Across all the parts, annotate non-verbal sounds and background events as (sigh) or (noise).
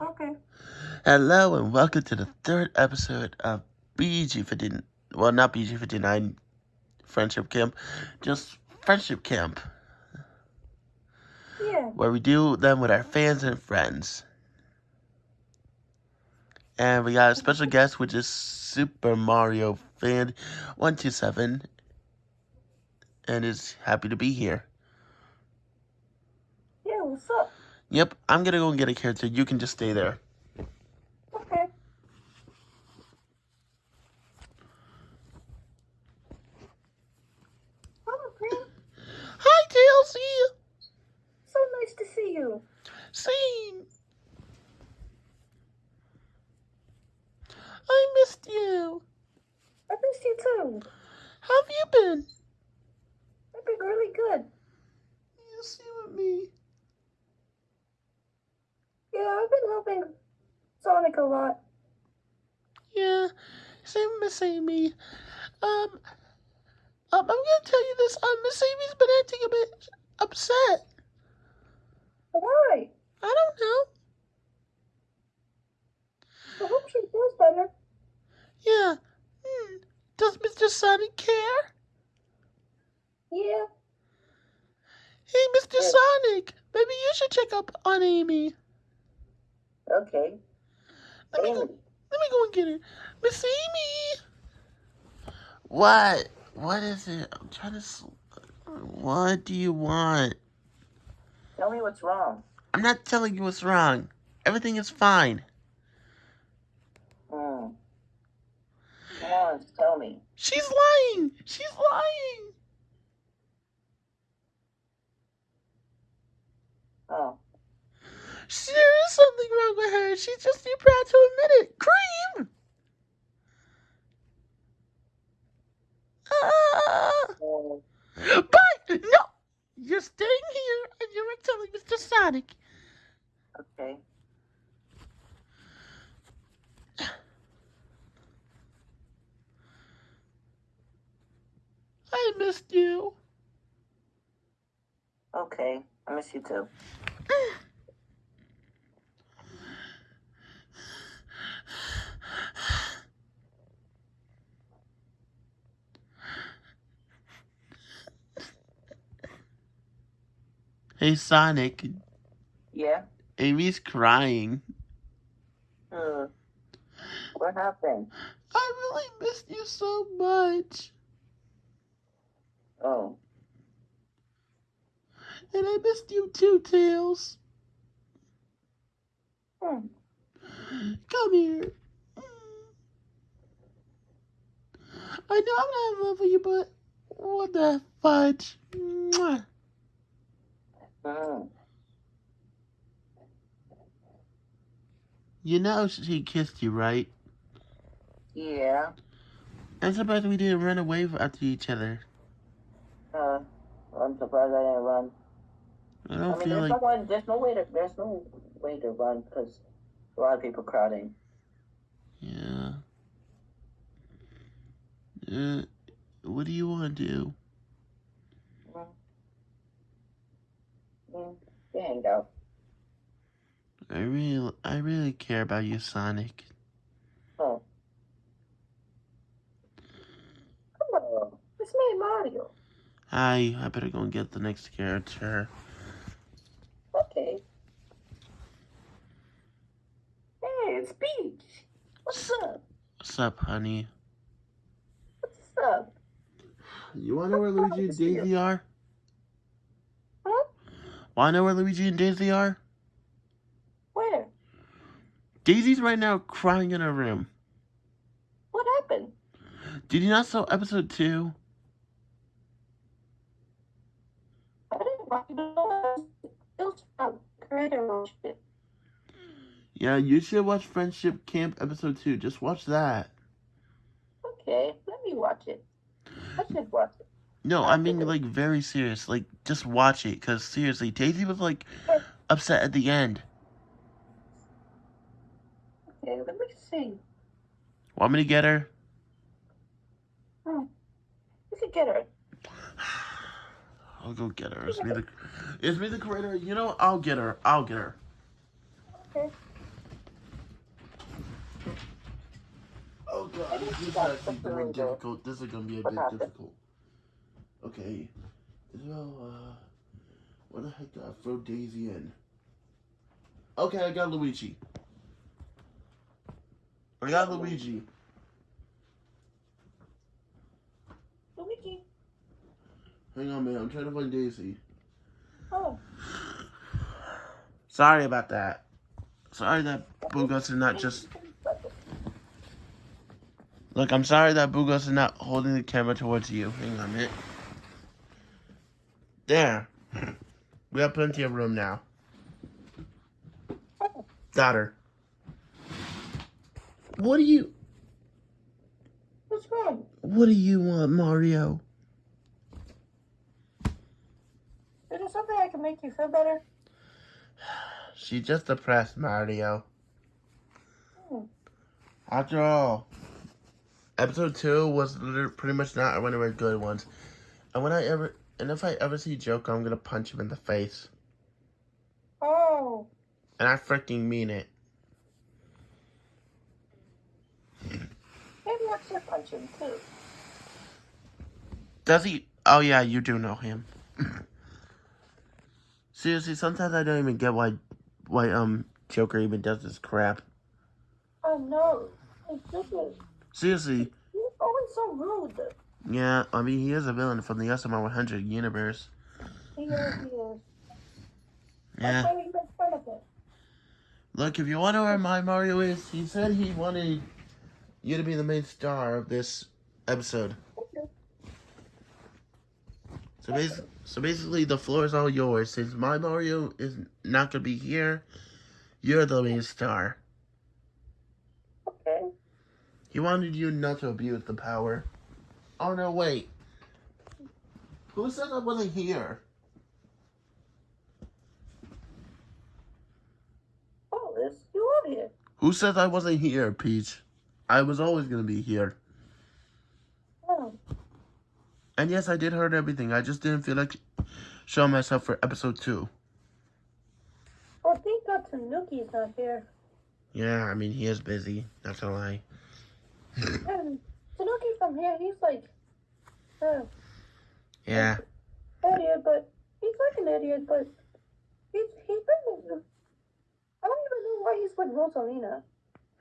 Okay. Hello and welcome to the third episode of BG59. Well, not BG59 Friendship Camp, just Friendship Camp, Yeah. where we do them with our fans and friends. And we got a special (laughs) guest, which is Super Mario Fan 127, and is happy to be here. Yeah, what's up? Yep, I'm gonna go and get a character. You can just stay there. Okay. Oh, Hello, Green. Hi, TLC! So nice to see you. Same. I missed you. I missed you too. How have you been? I've been really good. You see with me. Yeah, I've been helping Sonic a lot. Yeah, same Miss Amy. Um, um, I'm gonna tell you this. Um, Miss Amy's been acting a bit upset. Why? I don't know. I hope she feels better. Yeah. Hmm. Does Mr. Sonic care? Yeah. Hey, Mr. Yeah. Sonic, maybe you should check up on Amy. Okay. Let me go. Let me go and get her. Miss Amy. What? What is it? I'm trying to. s- What do you want? Tell me what's wrong. I'm not telling you what's wrong. Everything is fine. Hmm. Come on, tell me. She's lying. She's lying. Oh. There is something wrong with her. She's just too proud to admit it. Cream. Ah. Oh. Bye. No. You're staying here and you're telling Mr. Sonic. Okay. I missed you. Okay. I miss you too. (sighs) Hey, Sonic. Yeah? Amy's crying. Hmm. What happened? I really missed you so much. Oh. And I missed you too, Tails. Hmm. Come here. I know I'm not in love with you, but what the fudge? Mwah. You know she kissed you, right? Yeah. I'm surprised we didn't run away after each other. Uh, I'm surprised I didn't run. I I don't mean, feel there's like no way. There's no way to. There's no way to run because a lot of people crowding. yeah. Uh, what do you want to do? Mm. We hang out. I really, I really care about you, Sonic. Oh. Come on. It's me, Mario. Hi, I better go and get the next character. Okay. Hey, it's Peach. What's up? What's up, honey? What's up? You wanna know where Luigi and Daisy are? Wanna know where Luigi and Daisy are? Where? Daisy's right now crying in her room. What happened? Did you not saw episode two? I didn't watch it. It was about creator. Yeah, you should watch Friendship Camp episode two. Just watch that. Okay, let me watch it. I should watch it. No, I mean like very serious. Like just watch it, cause seriously, Daisy was like (laughs) upset at the end. Okay, let me see. Want me to get her? Hmm. You could get her. (sighs) I'll go get her. It's me the, it's me the creator. You know, I'll get her. I'll get her. Okay. Oh god, this is actually really difficult. This is gonna be a bit difficult. Okay. Well, uh, where the heck do I throw Daisy in? Okay, I got Luigi. I got Luigi. Luigi. Hang on, man. I'm trying to find Daisy. Oh. Sorry about that. Sorry that Bugos is not just. Look, I'm sorry that Bugos is not holding the camera towards you. Hang on a minute. There. We have plenty of room now. Daughter. What do you What's wrong? what do you want, Mario? Is there something I can make you feel better? She's just depressed, Mario. Hmm. After all, episode two was pretty much not one of our good ones. And when I ever, and if I ever see Joker, I'm gonna punch him in the face. Oh. And I freaking mean it. Maybe I should punch him too. Does he? Oh yeah, you do know him. (laughs) Seriously, sometimes I don't even get why, why um Joker even does this crap. Oh no. Seriously, He's always so rude. Yeah. I mean, he is a villain from the SMR 100 universe. He is, he is. Yeah. That's why we make fun of him. Look, if you want wonder where my Mario is, he said he wanted you to be the main star of this episode. Okay. So, bas- so basically, the floor is all yours. Since my Mario is not gonna be here, you're the main star. Okay. He wanted you not to abuse the power. Oh no, wait. Who said I wasn't here? Oh, you are here. Who said I wasn't here, Peach? I was always gonna be here. Oh. And yes, I did heard everything. I just didn't feel like showing myself for episode two. Well, thank God Tanuki's not here. Yeah, I mean he is busy. Not gonna lie. (laughs) Tanuki from here, he's like, uh, Yeah, idiot, but he's like an idiot, but he's he's been. I don't even know why he's with Rosalina.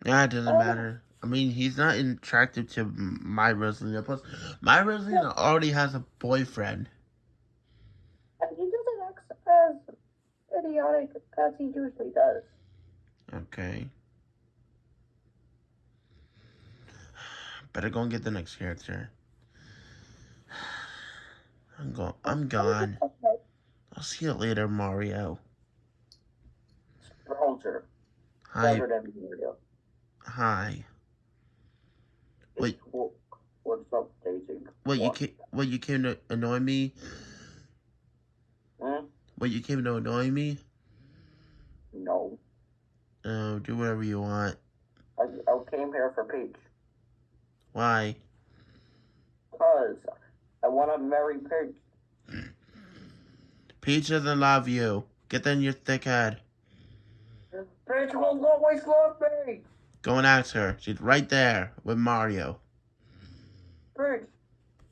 yeah, it doesn't Oh. matter. I mean, he's not attractive to my Rosalina. Plus, my Rosalina already has a boyfriend. And he doesn't act as idiotic as he usually does. Okay. Better go and get the next character. I'm go. I'm gone. I'll see you later, Mario. Roger. Hi. than Mario. Hi. Wait. What's up, Daisy? What you came? What you came to annoy me? Hmm? What you came to annoy me? No. Oh, do whatever you want. I, I came here for Peach. Why? Because I want to marry Peach. Peach doesn't love you. Get that in your thick head. Peach will always love me. Go and ask her. She's right there with Mario. Peach,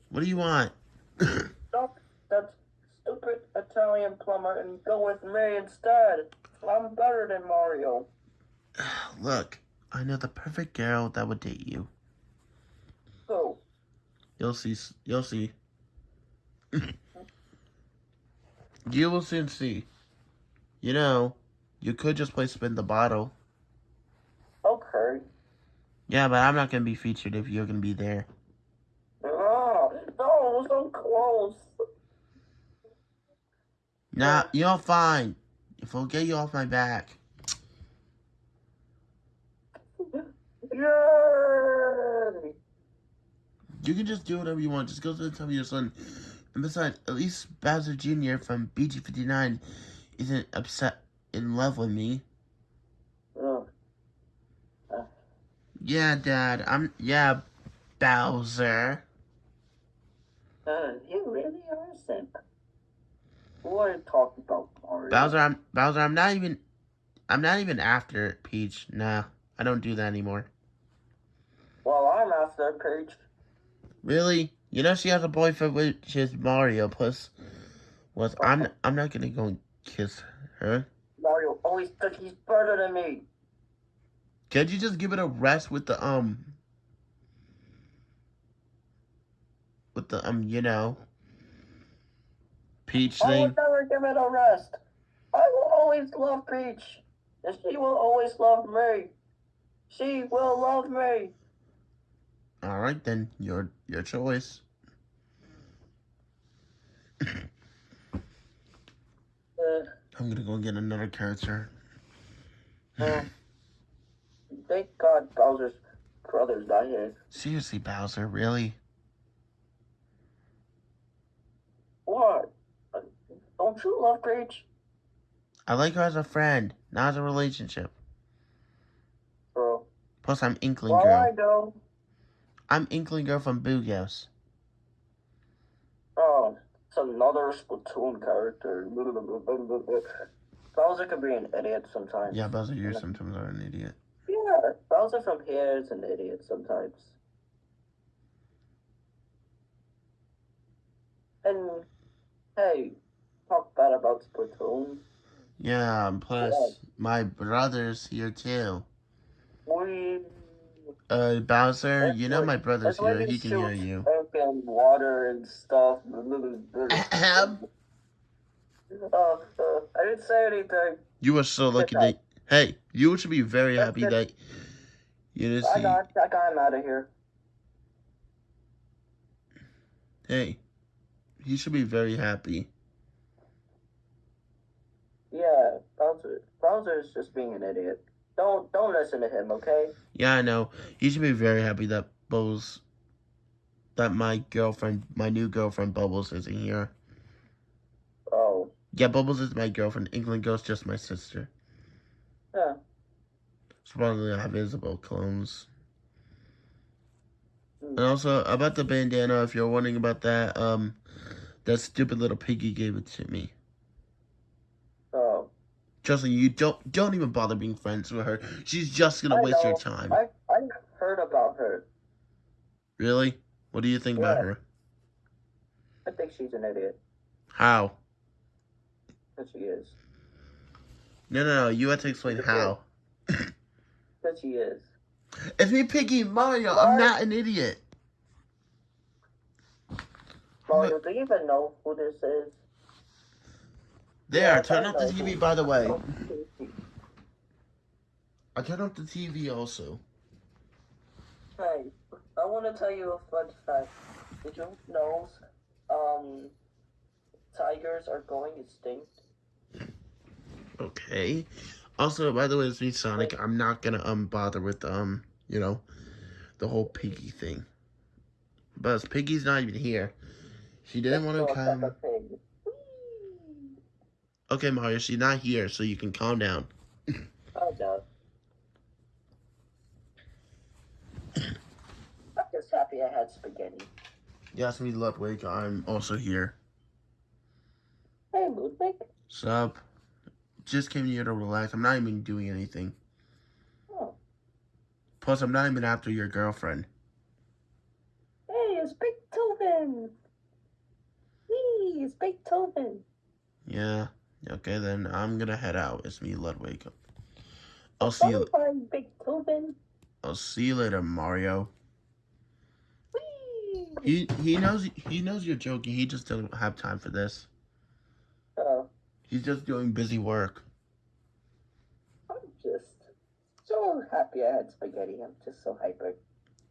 What do you want? (coughs) stop that stupid Italian plumber and go with me instead. I'm better than Mario. (sighs) Look, I know the perfect girl that would date you. Oh. Go. You'll see. You'll see. (clears throat) you will soon see. You know, you could just play spin the bottle. Okay. Yeah, but I'm not gonna be featured if you're gonna be there. Oh, no, so close. Nah, you're fine. If I'll get you off my back. Yay! You can just do whatever you want. Just go to the top of your son. And besides, at least Bowser Jr. from BG59 isn't upset in love with me. Ugh. Yeah, Dad. I'm. Yeah, Bowser. Uh, you really are a simp. What are you talking about, Mario? Bowser, I'm Bowser. I'm not even. I'm not even after Peach. Nah, I don't do that anymore. Well, I'm after Peach. Really? You know she has a boyfriend which is Mario. Plus, was I'm I'm not gonna go and kiss her. Mario always think he's better than me. Can't you just give it a rest with the um with the um you know Peach thing? I will never give it a rest. I will always love Peach. And she will always love me. She will love me. All right then, your your choice. Uh, I'm gonna go get another character. uh, thank God Bowser's brother's not here. Seriously, Bowser, really? What? Uh, Don't you love Peach? I like her as a friend, not as a relationship. Bro. Plus, I'm Inkling Well, I Girl. I'm Inkling Girl from Booghouse. Oh, it's another Splatoon character. Bowser can be an idiot sometimes. Yeah, Bowser, you sometimes are an idiot. Yeah, Bowser from here is an idiot sometimes. And hey, talk bad about Splatoon. Yeah, plus, my brother's here too. We Uh, Bowser, That's you know what- my brother's here. we He can hear you. fucking water and stuff. (laughs) Ahem. (laughs) Uh, I didn't say anything. You are so lucky that. (laughs) Hey, you should be very happy that you didn't see. I got, I got him out of here. Hey, he should be very happy. Yeah, Bowser. Bowser's just being an idiot. Don't, don't listen to him, okay? Yeah, I know. He should be very happy that Bubbles, that my girlfriend, my new girlfriend Bubbles isn't here. Oh, Yeah, Bubbles is my girlfriend. Inkling Girl's just my sister. yeah. Supposedly I have Isabel clones. Hmm. And also about the bandana, if you're wondering about that, um, that stupid little piggy gave it to me. Oh, Justin, you don't don't even bother being friends with her. She's just gonna I waste your time. I, I heard about her. Really? What do you think about her? I think she's an idiot. How? That she is. No, no, no. You have to explain how. That she is. It's me, Piggy Mario. I'm not an idiot. Mario, do you even know who this is? There, turn off the. TV. By the way, I turned off the TV also. Hey, I want to tell you a fun fact. Did you know, um, tigers are going extinct? Okay. Also, by the way, it's me, Sonic. I'm not gonna um bother with um you know the whole Piggy thing. But Piggy's not even here. She didn't want to come. Okay, Mario, she's not here, so you can calm down. (coughs) Oh no. I'm just happy I had spaghetti. Yes, me, Ludwig. I'm also here. Hey, Ludwig. Sup? Just came here to relax. I'm not even doing anything. Oh. Plus, I'm not even after your girlfriend. Hey, it's Beethoven. Wee, it's Beethoven. Yeah. Okay, then I'm gonna head out. It's me, Ludwig. I'll see you. Bye, Beethoven. I'll see you later, Mario. He he knows he knows you're joking. He just doesn't have time for this. Oh, He's just doing busy work. I'm just so happy I had spaghetti. I'm just so hyper.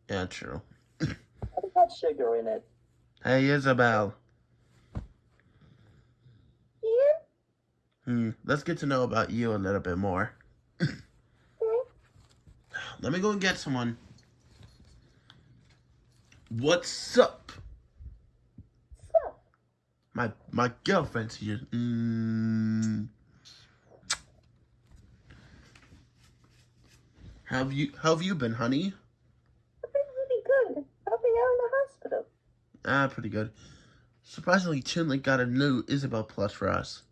Yeah, true. (laughs) I got sugar in it. Hey, Isabel. Yeah. Hmm. Let's get to know about you a little bit more. (laughs) Let me go and get someone. What's up? My my girlfriend's here. Mm. Have you how have you been, honey? I've been really good. I've been out in the hospital. Ah, pretty good. Surprisingly, Chinley got a new Isabel Plus for us.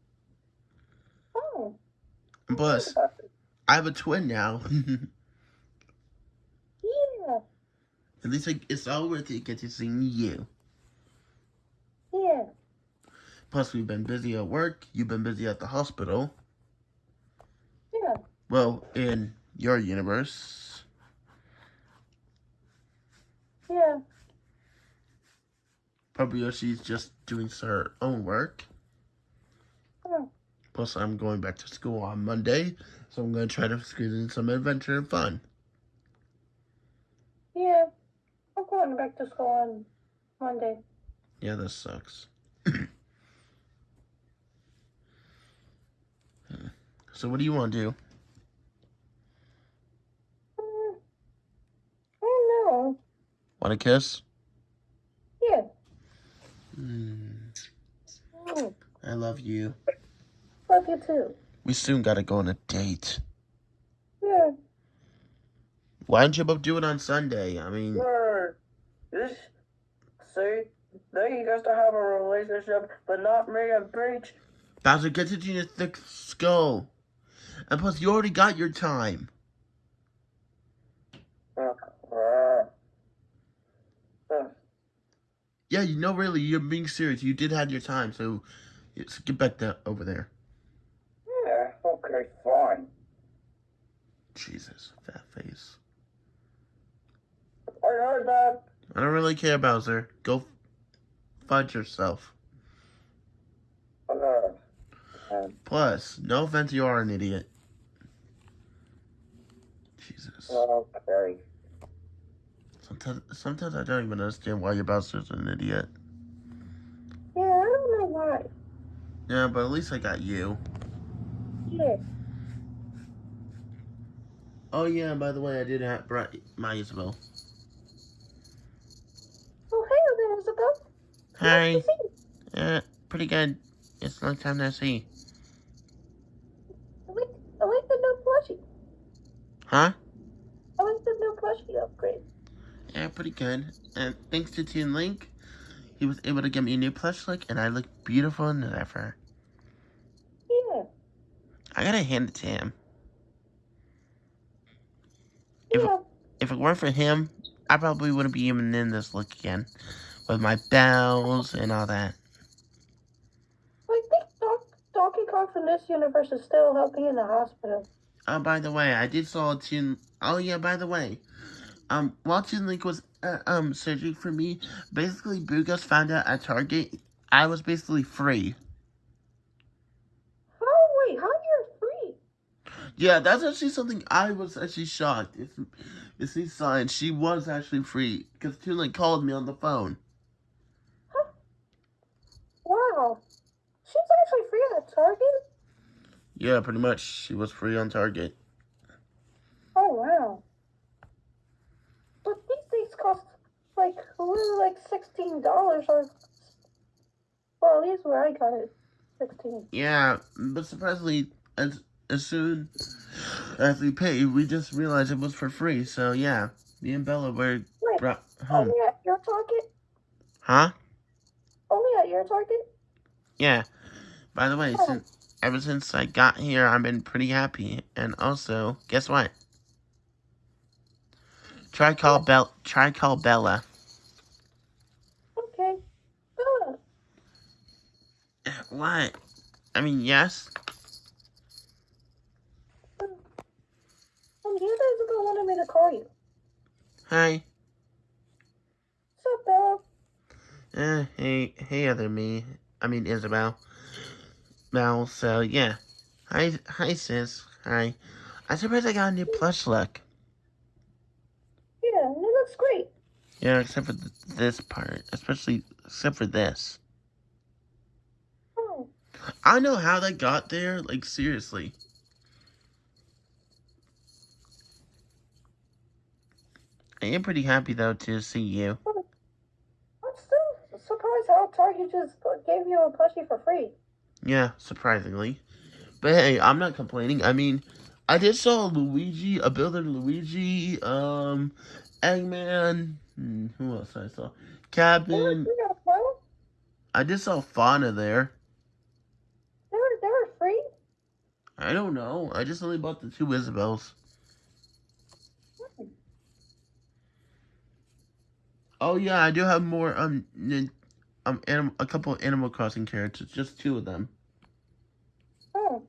And plus, I have a twin now. (laughs) Yeah. At least like, it's all worth it. Get to see you. Yeah. Plus, we've been busy at work. You've been busy at the hospital. Yeah. Well, in your universe. Yeah. Probably she's just doing her own work. Plus, I'm going back to school on Monday, so I'm going to try to squeeze in some adventure and fun. Yeah. I'm going back to school on Monday. Yeah, this sucks. (clears throat) so, what do you want to do? Mm, I don't know. Want a kiss? Yeah. Mm, Mm, I love you. Love you too. We soon got to go on a date. Yeah. Why don't you both do it on Sunday? I mean. This, see, they used to have a relationship, but not me and Peach. Bowser, get it in your thick skull. And plus, you already got your time. Uh, uh, uh, Yeah, you know, really, you're being serious. You did have your time, so let's get back to over there. Fine. Jesus, fat face. I heard that. I don't really care, Bowser. Go find yourself. Uh, um, Plus, no offense, you are an idiot. Jesus. okay. Sometimes, sometimes I don't even understand why your Bowser's an idiot. Yeah, I don't know why. Yeah, but at least I got you. Yeah. Oh yeah, by the way, I did have brought my Isabel. Oh, hey there, Isabel. Hi. Nice to see you. Uh, pretty good. It's a long time no see. I like, I like the new plushie. Huh? I like the new plushie upgrade. Yeah, pretty good. And thanks to Toon Link, he was able to get me a new plush look, and I look beautiful than ever. I gotta hand it to him. If- Yeah. If it weren't for him, I probably wouldn't be even in this look again. With my bells and all that. I think Doc, Donkey Kong from this universe is still helping in the hospital. Oh, by the way, I did saw Toon... Oh, yeah, by the way. Um, while Toon Link was, uh, um, searching for me, basically, Bugus found out at Target, I was basically free. Oh, wait, how you're free? Yeah, that's actually something I was actually shocked. It's, it's these signs. She was actually free because Toon Link called me on the phone. Wow. She's actually free on Target? Yeah, pretty much. She was free on Target. Oh, wow. But these things cost like, really like $16 or. Well, at least where I got it. 16 Yeah, but surprisingly, as as soon as we paid, we just realized it was for free. So yeah, me and Bella were Wait, brought home. only at your Target? Huh? Only at your Target? Yeah. By the way, Oh. since ever since I got here, I've been pretty happy. And also, guess what? Try call Bell. Try call Bella. Okay. Bella. What? I mean, yes. Um, you guys are wanted me to call you. Hi. What's up, Bella? Uh, hey, hey, other me. I mean, Isabel. Well, so yeah. Hi, hi, sis. Hi. I suppose I got a new plush look. Yeah, it looks great. Yeah, except for th- this part, especially except for this. Oh, I don't know how that got there. Like seriously. I am pretty happy though to see you. I'm still surprised how Target just gave you a plushie for free. Yeah, surprisingly. But hey, I'm not complaining. I mean, I did saw Luigi, a builder Luigi, um, Eggman. Hmm, who else I saw? They were, Cabin. they were, I did saw Fauna there. they were, they were free? I don't know. I just only bought the two Isabels. Oh yeah, I do have more um um anim- a couple of Animal Crossing characters, just two of them. Oh,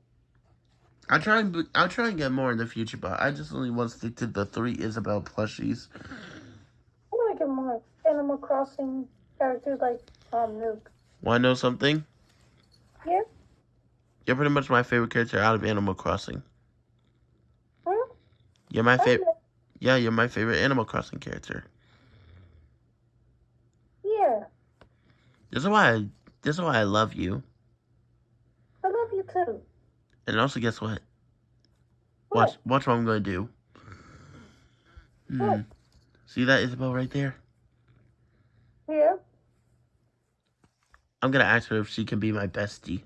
I'll try and I'll try and get more in the future, but I just only want to stick to the three Isabel plushies. I want to get more Animal Crossing characters like um Nook. Want to know something? Yeah. You're pretty much my favorite character out of Animal Crossing. Hmm? You're my favorite. Yeah, you're my favorite Animal Crossing character. Yeah, This is why I, this is why I love you. I love you too. And also, guess what? Watch, What? watch what I'm going to do. Hmm. What? See that Isabel right there? Yeah. I'm gonna ask her if she can be my bestie.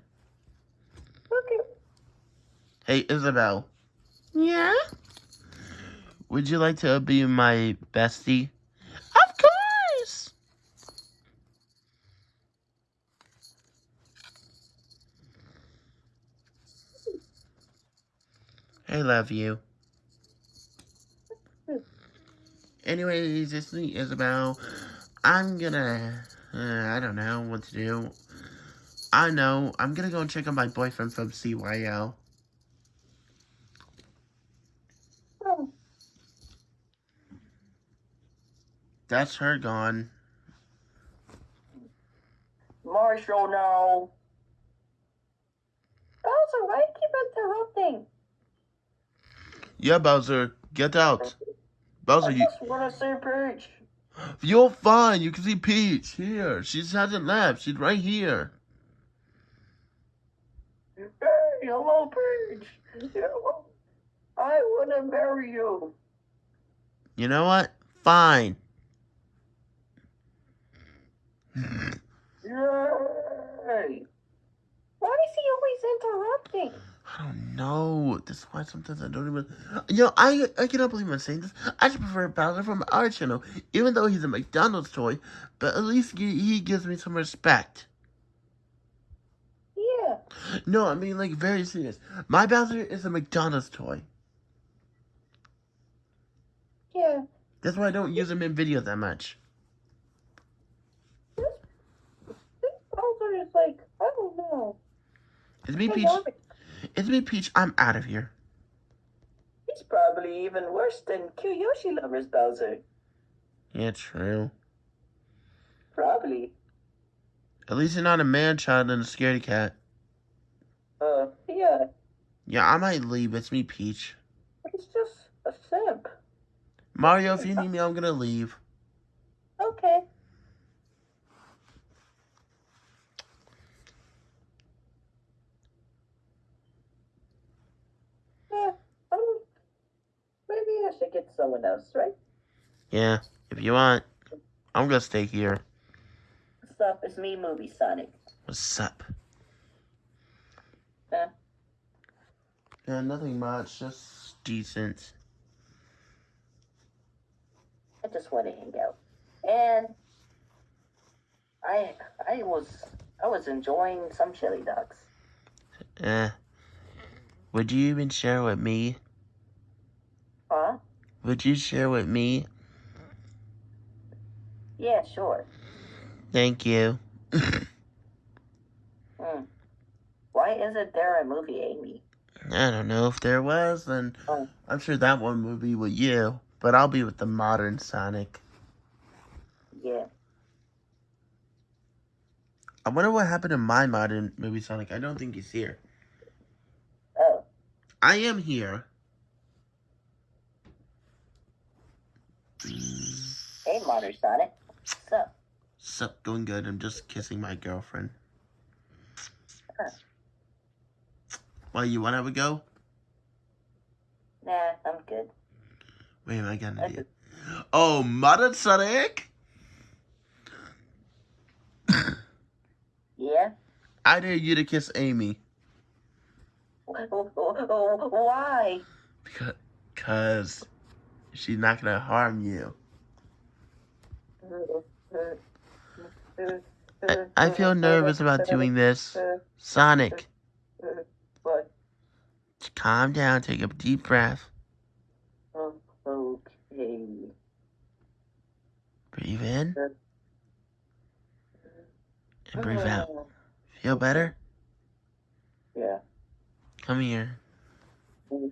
Okay. Hey, Isabel. Yeah? Would you like to be my bestie? I love you. Anyways, this it's me, Isabel. I'm gonna. Uh, I don't know what to do. I know. I'm gonna go and check on my boyfriend from CYL. Oh, That's her gone. Marshall, no. Bowser, why do you keep interrupting? Yeah, Bowser, get out. Bowser, I you, just want to see Peach. you're fine. You can see Peach here. She hasn't left. She's right here. Hey, hello, Peach. I want to marry you. You know what? Fine. Yay. Why is he always interrupting? I don't know. That's why sometimes I don't even. You know, I I cannot believe I'm saying this. I just prefer Bowser from our channel, even though he's a McDonald's toy. But at least he, he gives me some respect. Yeah. No, I mean like very serious. My Bowser is a McDonald's toy. Yeah. That's why I don't use him in videos that much. This, this Bowser is like, I don't know. It's me, Peach. It's me, Peach. I'm out of here. He's probably even worse than Kyoshi Lovers Bowser. Yeah, true. Probably. At least you're not a man child and a scaredy cat. Uh, yeah. Yeah, I might leave. It's me, Peach. He's just a simp. Mario, if you need me, I'm gonna leave. Okay. Yeah. Um, maybe I should get someone else, right? Yeah, if you want. I'm gonna stay here. What's up? It's me, Movie Sonic. What's up? Huh? Yeah, nothing much. Just decent. I just want to hang out. And I I was I was enjoying some chili dogs. Eh. Would you even share with me? Huh? Would you share with me? Yeah, sure. Thank you. Hmm. Why isn't there a movie Amy? I don't know if there was, and Oh. I'm sure that one would be with you. But I'll be with the modern Sonic. Yeah. I wonder what happened to my modern movie Sonic. I don't think he's here. Oh. I am here. Hey, Modern Sonic. What's up? Sup, going good. I'm just kissing my girlfriend. Huh. Well, you want to have a go? Nah, I'm good. Wait, am I got an idea? Oh, modern Sonic? (coughs) Yeah? I dare you to kiss Amy. (laughs) Why? Because, cause she's not gonna harm you. I, I feel nervous about doing this. Sonic, What? calm down, take a deep breath. Okay. Breathe in. in and breathe out. Feel better? Yeah. Come here. Mm.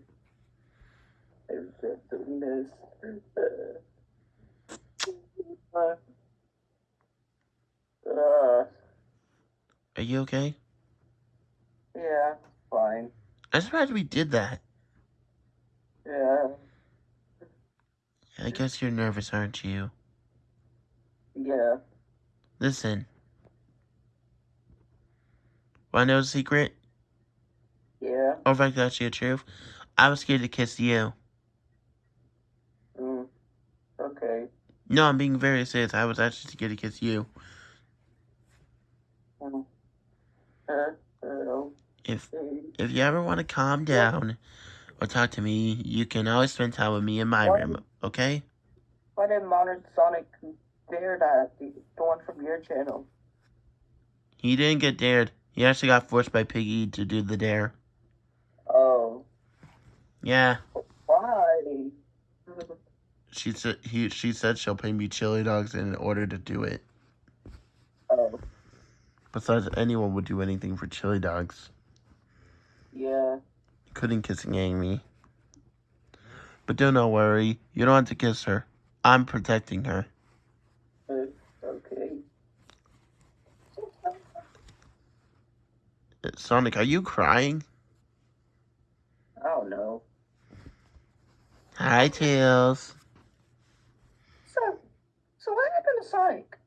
I'm just doing this. Uh, Are you okay? yeah, fine. I'm surprised we did that. Yeah, I guess you're nervous, aren't you? yeah. Listen. Wanna know a secret? Yeah. Or if I could actually the truth? I was scared to kiss you. Mm. Okay. No, I'm being very serious. I was actually scared to kiss you. If if you ever want to calm down or talk to me, you can always spend time with me in my What? room, okay? Why did Modern Sonic dare that? The one from your channel. He didn't get dared. He actually got forced by Piggy to do the dare. Oh. Yeah, Why? She said he. She said she'll pay me chili dogs in order to do it. oh. Besides, anyone would do anything for chili dogs. Yeah. Couldn't kiss Amy. But do not worry. You don't have to kiss her. I'm protecting her. Uh, okay. Uh, Sonic, are you crying? I don't know. Hi, Tails. So, so what happened to Sonic?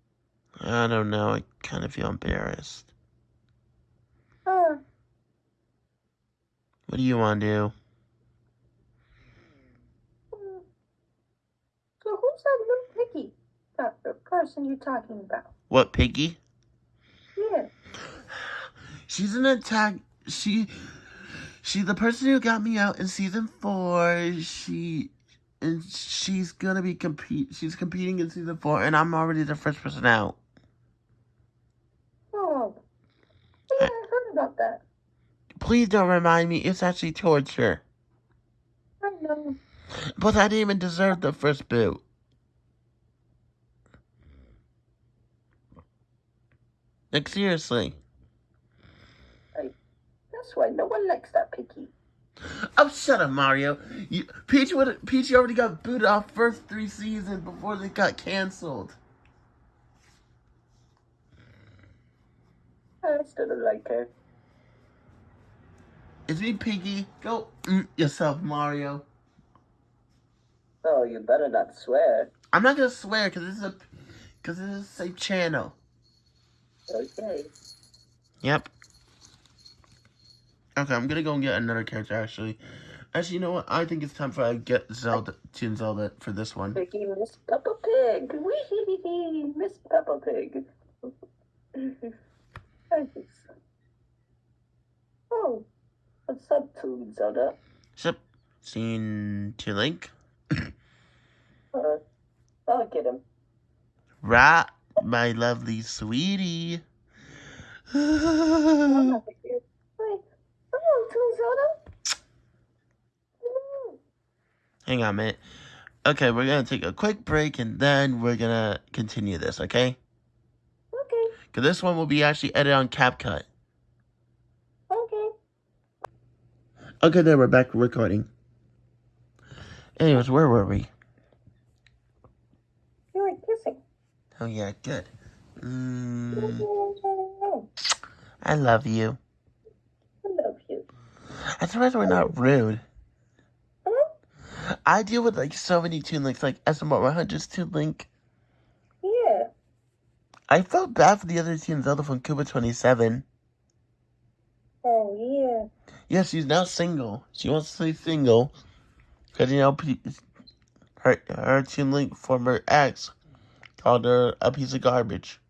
I don't know. I kind of feel embarrassed. Uh, What do you want to do? so who's that little piggy? That the person you're talking about? What, Piggy? Yeah. (sighs) She's an attack. She, she, the person who got me out in season four. She, and she's gonna be compete. She's competing in season four, and I'm already the first person out. Oh. Yeah, I heard about that. Please don't remind me. It's actually torture. I know. But I didn't even deserve the first boot. Like seriously. That's why no one likes that piggy. Oh, shut up, Mario. You, Peach would Peach already got booted off first three seasons before they got canceled. I still don't like her. It's me, Piggy. Go mm, yourself, Mario. Oh, you better not swear. I'm not gonna swear because this is a because this is a safe channel. Okay. Yep. Okay, I'm gonna go and get another character. Actually, actually, you know what? I think it's time for I get Zelda, Toon Zelda for this one. Piggy Miss Peppa Pig. Wee hee hee hee! Miss Peppa Pig. (laughs) Oh, what's up, Toon Zelda? Yep. Scene to Link. Uh, I'll get him. Right, my lovely sweetie. (sighs) I'm not the kid. Hey, hello, Toon Zelda. Hello. Hang on a minute. Okay, we're gonna take a quick break and then we're gonna continue this, okay? Okay, Because this one will be actually edited on CapCut. okay. Okay, then we're back recording. Anyways, where were we? You were kissing. Oh, yeah, good. Mm, (laughs) I love you. I love you. I'm surprised we're not rude. I deal with like so many Toon Links, like SMR 100's Toon Link. Yeah. I felt bad for the other Toon Zelda from Cuba 27. Oh, yeah. Yeah, she's now single. She wants to stay single. Because, you know, her, her Toon Link former ex called her a piece of garbage.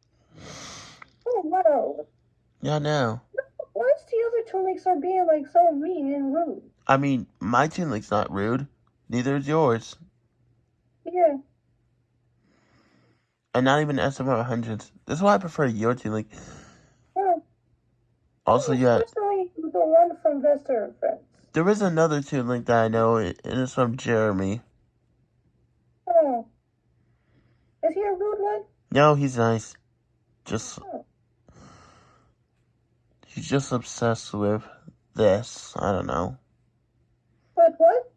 Oh, no. Yeah, no. Why is the other Toon are being, like, so mean and rude? I mean, my Link's not rude. Neither is yours. Yeah. And not even SMR 100s. This is why I prefer your Link. Oh, Also, yeah, Especially the one from Vester Friends. there is another Link that I know, and it's from Jeremy. Oh. Is he a rude one? No, he's nice. Just oh. He's just obsessed with this. I don't know. But what?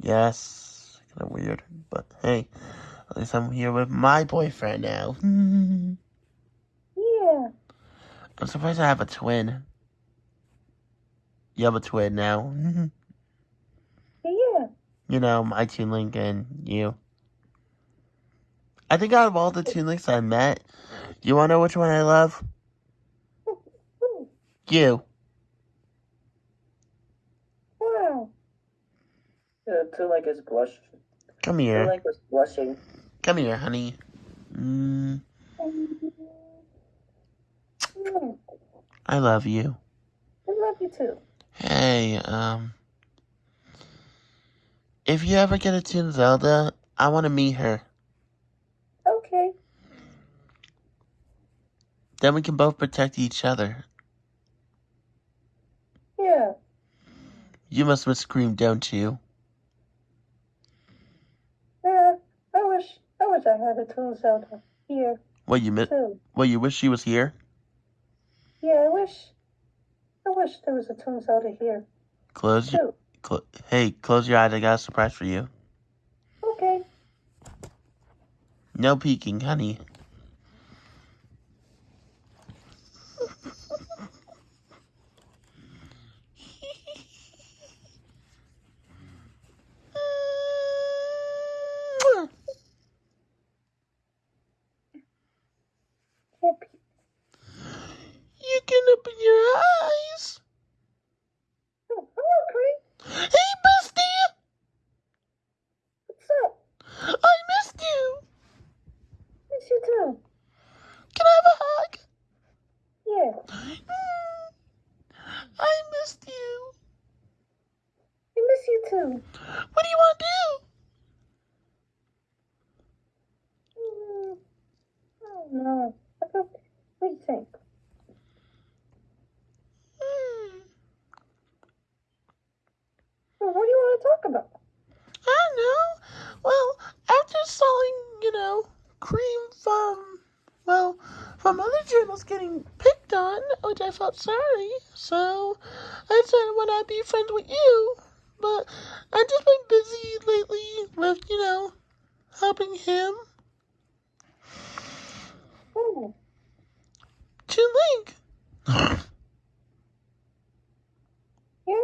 Yes, kind of weird, but hey, at least I'm here with my boyfriend now. Yeah. I'm surprised I have a twin. You have a twin now. Yeah. you know, my Toon Link and you. I think out of all the Toon Links I met, you wanna know which one I love? You. Wow. Uh, Two like is blush. Come here. like was blushing. Come here, honey. Mm, Mm, I love you. I love you too. Hey, um. If you ever get a Toon Zelda, I want to meet her. Okay. Then we can both protect each other. Yeah. You must have screamed, don't you? Yeah. I wish. I wish I had a Toon Zelda here What you miss? too. What you wish she was here? Yeah. I wish. I wish there was a Toon Zelda here Close your. Cl- hey, close your eyes. I got a surprise for you. Okay. No peeking, honey. Can't be. You can open your eyes. Oh, hello, Cree. Hey, bestie! What's up? I missed you. Miss you too. Can I have a hug? Yeah. Mm. I missed you. I miss you too. What do you want to do? Mm, I don't know. I don't. What do you think? Hmm. Well, what do you want to talk about? I don't know. Well, after selling, you know, cream from, well, from other journals getting picked on, which I felt sorry, so I said, would I be friends with you? But I've just been busy lately with, you know, helping him. Oh, Chin Link. (laughs) yeah.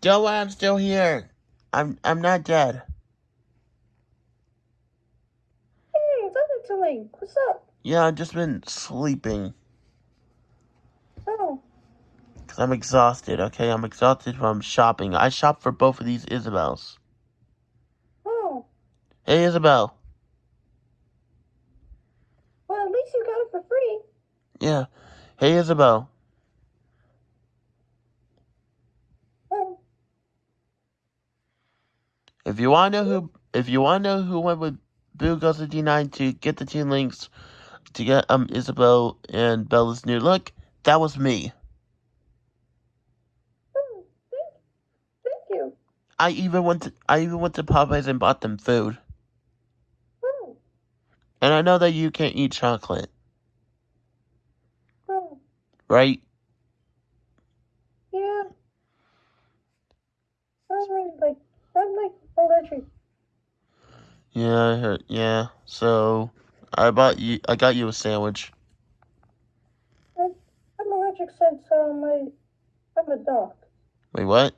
Don't worry, I'm still here. I'm I'm not dead. Hey, it's other Link. What's up? Yeah, I've just been sleeping. Oh, Cause I'm exhausted, okay? I'm exhausted from shopping. I shop for both of these Isabels. oh. Hey, Isabel. Well, at least you got it for free. Yeah. Hey, Isabel. Oh, If you want to know who, if you want to know who went with Boo Goes to D9 to get the two links to get um Isabel and Bella's new look, that was me. oh thank, thank you. I even went to I even went to Popeyes and bought them food. Oh, And I know that you can't eat chocolate, oh, right? yeah. I'm really like, I'm like allergic. Yeah, I heard. Yeah. So I bought you. I got you a sandwich. I'm, I'm allergic since uh, my, I'm a dog. Wait, what?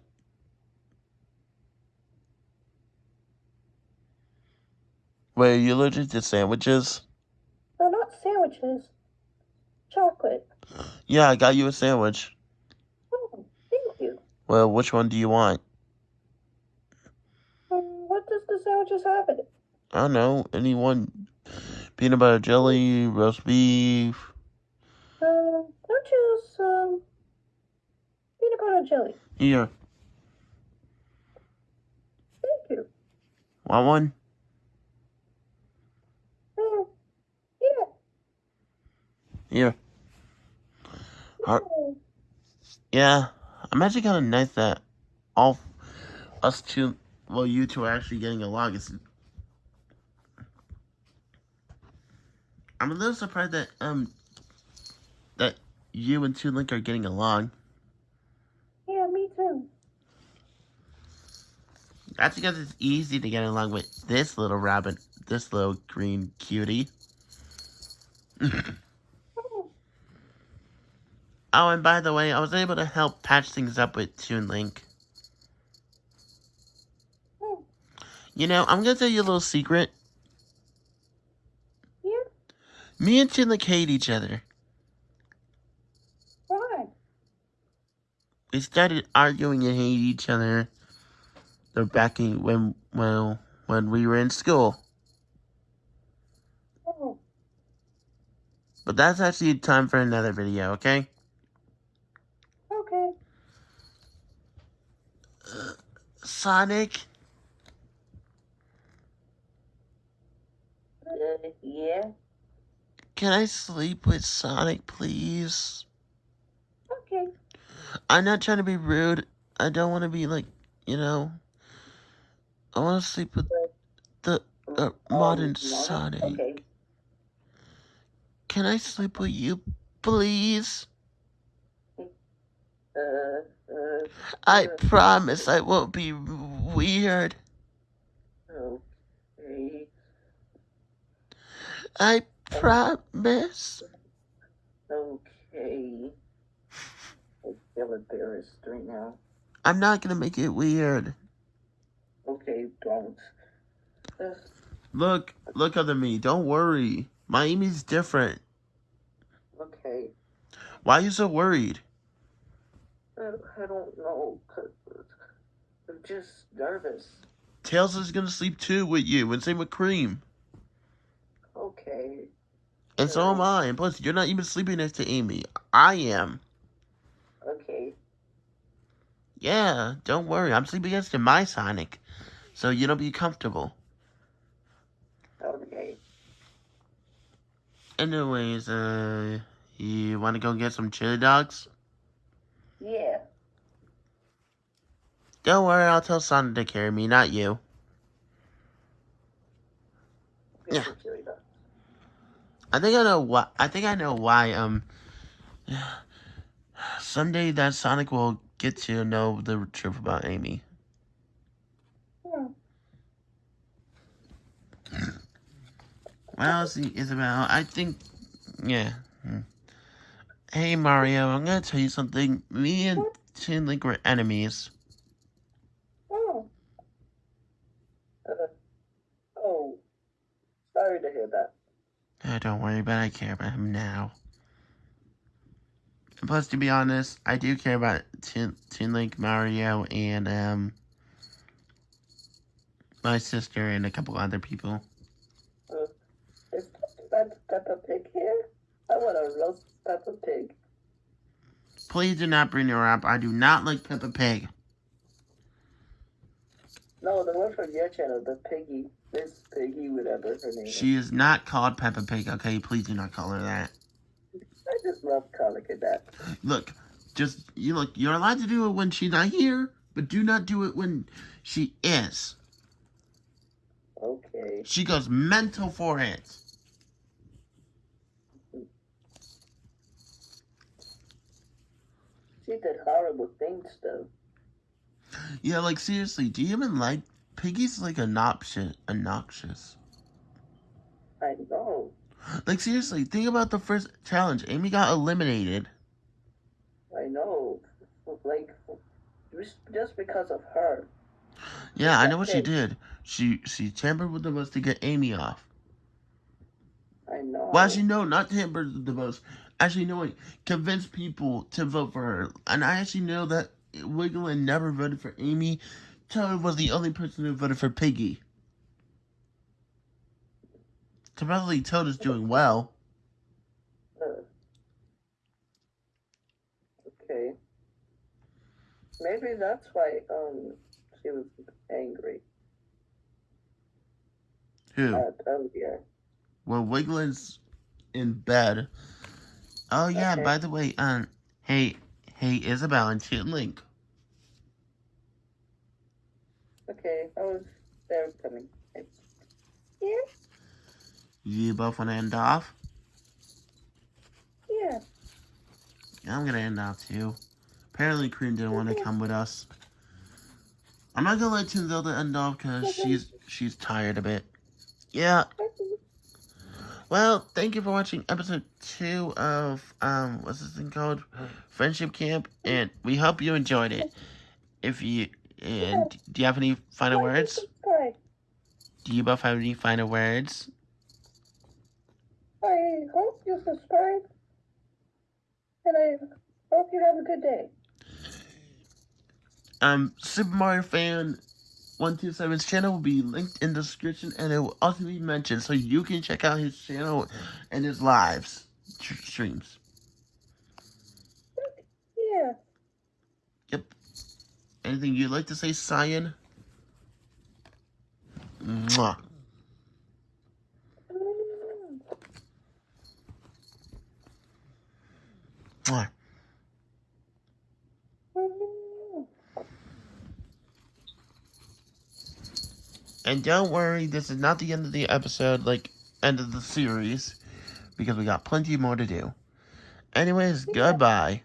Wait, are you allergic to sandwiches? No, not sandwiches. Chocolate. Yeah, I got you a sandwich. Oh, thank you. Well, which one do you want? Um, what does the sandwiches have in it? I don't know. Anyone? Peanut butter jelly, roast beef. Um, don't choose, um, peanut butter jelly. Here, Thank you. want one? Um, yeah. Here. Yeah, I'm actually kind of nice that all us two, well, you two are actually getting along. It's I'm a little surprised that um that you and Toon Link are getting along. Yeah, me too. That's because it's easy to get along with this little rabbit, this little green cutie. (laughs) Oh, and by the way, I was able to help patch things up with Toon Link. oh, You know, I'm gonna tell you a little secret. Me and Toon Link hate each other. Why? We started arguing and hating each other. They're back in when well when we were in school. Oh, But that's actually time for another video, okay? okay. Sonic, Uh, yeah. Can I sleep with Sonic, please? Okay. I'm not trying to be rude. I don't want to be like, you know. I want to sleep with the uh, modern Um, Sonic. Okay. Can I sleep with you, please? Uh, uh, I Sure. promise I won't be weird. okay. I promise. Okay. I feel embarrassed right now. I'm not gonna make it weird. Okay, don't. Uh, Look, look at me. Don't worry. Miami's different. okay. Why are you so worried? I, I don't know. 'cause I'm just nervous. Tails is gonna sleep too with you, and same with Cream. Okay. And so am I. And plus, you're not even sleeping next to Amy. I am. Okay. Yeah, don't worry. I'm sleeping next to my Sonic. So you don't be comfortable. Okay. Anyways, uh, you wanna go get some chili dogs? Yeah. Don't worry, I'll tell Sonic to carry me, not you. Yeah. For chili dogs. I think I know why. I think I know why. Um, (sighs) someday that Sonic will get to know the truth about Amy. Hmm. Well, see, Isabel, I think, yeah. Hey, Mario, I'm gonna tell you something. Me and Toon Link were enemies. Oh, Uh, oh. Sorry to hear that. Oh, don't worry, but I care about him now. Plus, to be honest, I do care about Toon, Link, Mario, and, um, my sister and a couple other people. Is that Peppa Pig here? I want to roast Peppa Pig. Please do not bring her up. I do not like Peppa Pig. No, the one from your channel, the Piggy. This Piggy, whatever her name is. She is not called Peppa Pig, okay? Please do not call her that. I just love calling it that. Look, just, you look, you're allowed to do it when she's not here, but do not do it when she is. Okay. She goes mental for it. She did horrible things, though. Yeah, like, seriously, do you even like, Piggy's, like, obnoxious, obnoxious. I know. Like, seriously, think about the first challenge. Amy got eliminated. I know. Like, just- just because of her. Yeah, I know what she did. She, she tampered with the votes to get Amy off. I know. Well, actually, no, not tamper with the votes. Actually, no, wait. Convince people to vote for her. And I actually know that Wiggler never voted for Amy. Toad was the only person who voted for Piggy. Supposedly, Toad is doing well. Uh, okay. Maybe that's why um she was angry Who? at earlier. Well, Wiggler's in bed. Oh, yeah, Okay. by the way, um, hey, hey, Isabel and Chin Link. Okay, I was there coming. yeah. You both want to end off? Yeah. I'm gonna end off too. Apparently, Cream didn't want to come with us. I'm not gonna let Tinzelda end off because she's she's tired a bit. Yeah. Well, thank you for watching episode two of um what's this thing called? Friendship Camp, and we hope you enjoyed it. If you and do you have any final words? Do you both have any final words? I hope you subscribe. And I hope you have a good day. Um, Super Mario Fan 127's channel will be linked in the description and it will also be mentioned so you can check out his channel and his lives streams. Yeah. Yep. Anything you'd like to say, Cyan? Mwah. Mm. Mwah. And don't worry, this is not the end of the episode, like, end of the series, because we got plenty more to do. Anyways, Yeah. goodbye.